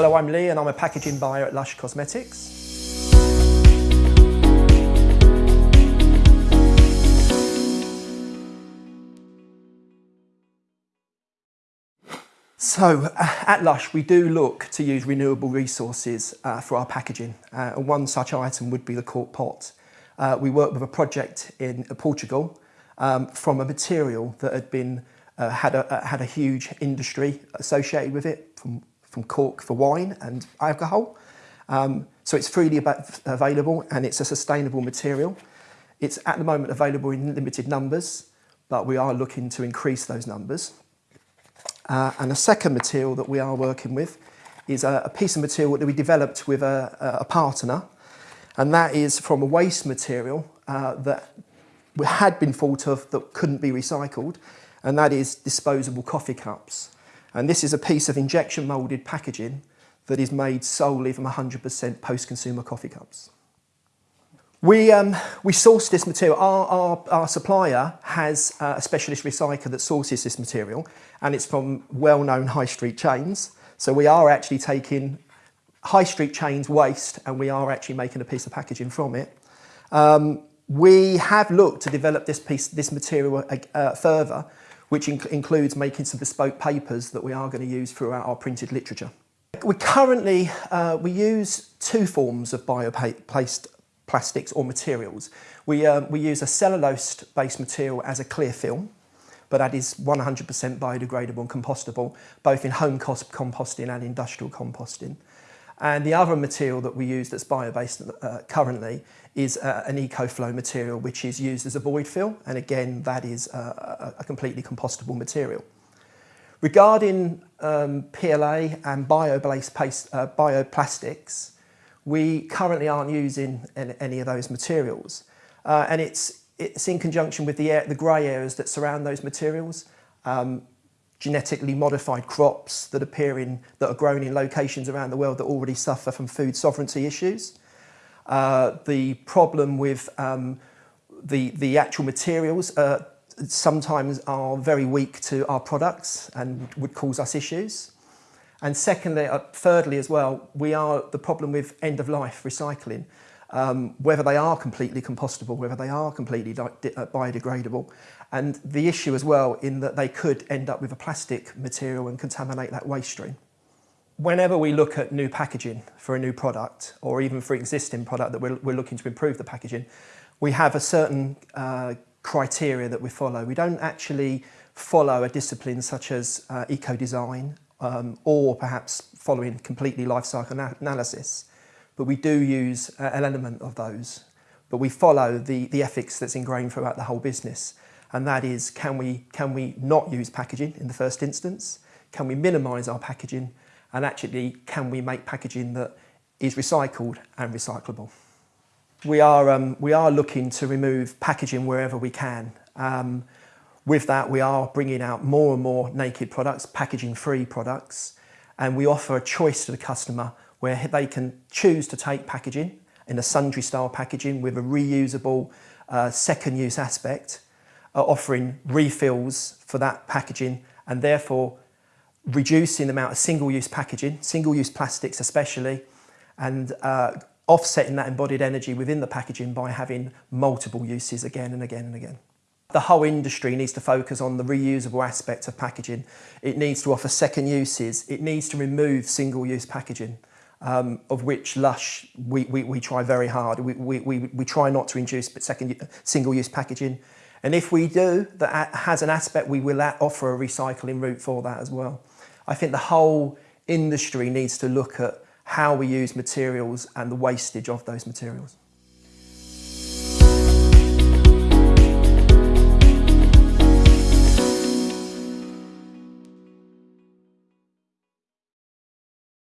Hello, I'm Lee and I'm a packaging buyer at Lush Cosmetics. So uh, at Lush, we do look to use renewable resources uh, for our packaging. Uh, and one such item would be the cork pot. Uh, we worked with a project in Portugal um, from a material that had been uh, had, a, had a huge industry associated with it from, from cork for wine and alcohol. Um, so it's freely available and it's a sustainable material. It's at the moment available in limited numbers, but we are looking to increase those numbers. Uh, and a second material that we are working with is a, a piece of material that we developed with a, a, partner, and that is from a waste material uh, that had been thought of that couldn't be recycled, and that is disposable coffee cups. And this is a piece of injection moulded packaging that is made solely from 100% post-consumer coffee cups. We, um, we source this material. Our, our, our supplier has uh, a specialist recycler that sources this material and it's from well-known high street chains. So we are actually taking high street chains waste and we are actually making a piece of packaging from it. Um, we have looked to develop this piece, this material uh, further, which inc includes making some bespoke papers that we are going to use throughout our printed literature. We currently, uh, we use two forms of bio-based plastics or materials. We, um, we use a cellulose-based material as a clear film, but that is 100% biodegradable and compostable, both in home composting and industrial composting. And the other material that we use that's bio-based uh, currently is uh, an EcoFlow material, which is used as a void fill. And again, that is uh, a completely compostable material. Regarding um, PLA and bio-based uh, bioplastics, we currently aren't using any of those materials. Uh, and it's, it's in conjunction with the, air, the grey areas that surround those materials. Um, genetically modified crops that appear in, that are grown in locations around the world that already suffer from food sovereignty issues. Uh, the problem with um, the, the actual materials uh, sometimes are very weak to our products and would cause us issues. And secondly, uh, thirdly as well, we are the problem with end-of-life recycling, um, whether they are completely compostable, whether they are completely uh, biodegradable, and the issue as well in that they could end up with a plastic material and contaminate that waste stream. Whenever we look at new packaging for a new product, or even for existing product that we're, we're looking to improve the packaging, we have a certain uh, criteria that we follow. We don't actually follow a discipline such as uh, eco-design um, or perhaps following completely life cycle analysis. But we do use uh, an element of those. But we follow the, the ethics that's ingrained throughout the whole business. And that is, can we, can we not use packaging in the first instance? Can we minimise our packaging? And actually, can we make packaging that is recycled and recyclable? We are, um, we are looking to remove packaging wherever we can. Um, with that, we are bringing out more and more naked products, packaging-free products, and we offer a choice to the customer where they can choose to take packaging in a sundry style packaging with a reusable uh, second use aspect, uh, offering refills for that packaging and therefore reducing the amount of single-use packaging, single-use plastics especially, and uh, offsetting that embodied energy within the packaging by having multiple uses again and again and again. The whole industry needs to focus on the reusable aspect of packaging. It needs to offer second uses. It needs to remove single-use packaging, um, of which Lush, we, we, we try very hard. We, we, we, we try not to induce second single-use packaging. And if we do, that has an aspect, we will offer a recycling route for that as well. I think the whole industry needs to look at how we use materials and the wastage of those materials.